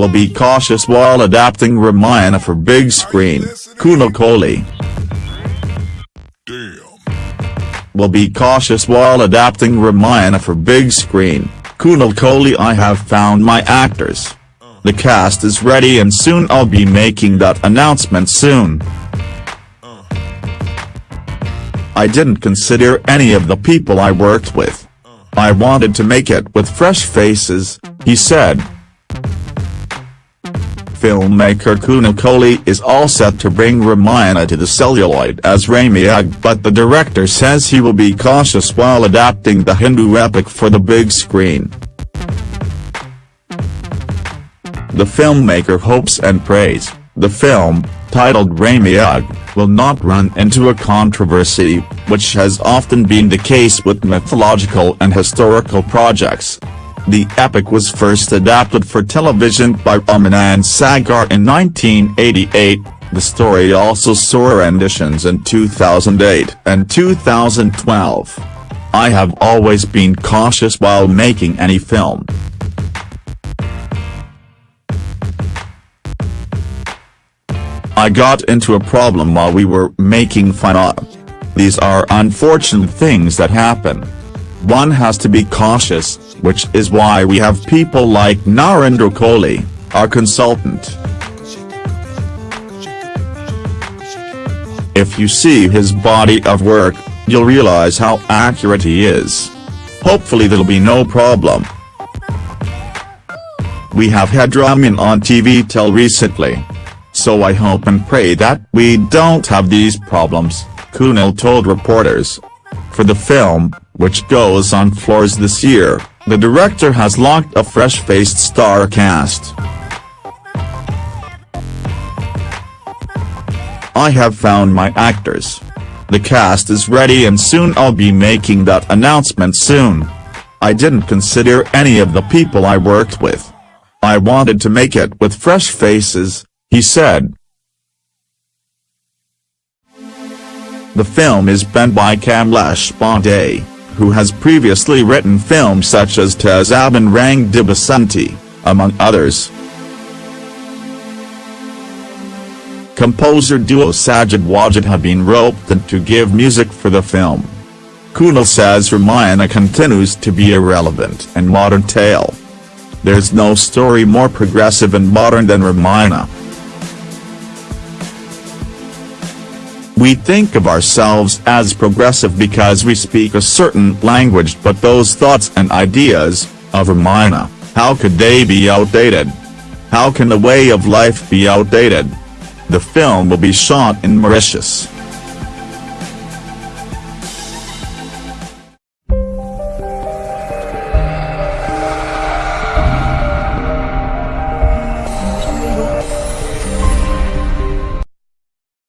will be cautious while adapting Ramayana for big screen, Kunal Kohli. Will be cautious while adapting Ramayana for big screen, Kunal Kohli I have found my actors. The cast is ready and soon I'll be making that announcement soon. I didn't consider any of the people I worked with. I wanted to make it with fresh faces, he said. Filmmaker Kunal Kohli is all set to bring Ramayana to the celluloid as Ramayana but the director says he will be cautious while adapting the Hindu epic for the big screen. The filmmaker hopes and prays, the film, titled Ramayana, will not run into a controversy, which has often been the case with mythological and historical projects. The epic was first adapted for television by Ramanand Sagar in 1988, the story also saw renditions in 2008 and 2012. I have always been cautious while making any film. I got into a problem while we were making Fanaa. These are unfortunate things that happen. One has to be cautious, which is why we have people like Narendra Kohli, our consultant. If you see his body of work, you'll realize how accurate he is. Hopefully there'll be no problem. We have had Ramin on TV till recently so I hope and pray that we don't have these problems, Kunal told reporters. For the film, which goes on floors this year, the director has locked a fresh-faced star cast. I have found my actors. The cast is ready and soon I'll be making that announcement soon. I didn't consider any of the people I worked with. I wanted to make it with fresh faces, he said. The film is penned by Kamlesh Pandey, who has previously written films such as Tezab and Rang De Basanti, among others. Composer duo Sajid Wajid have been roped in to give music for the film. Kunal says Ramayana continues to be a relevant and modern tale. There's no story more progressive and modern than Ramayana. We think of ourselves as progressive because we speak a certain language but those thoughts and ideas, of Ramayana, how could they be outdated? How can the way of life be outdated? The film will be shot in Mauritius.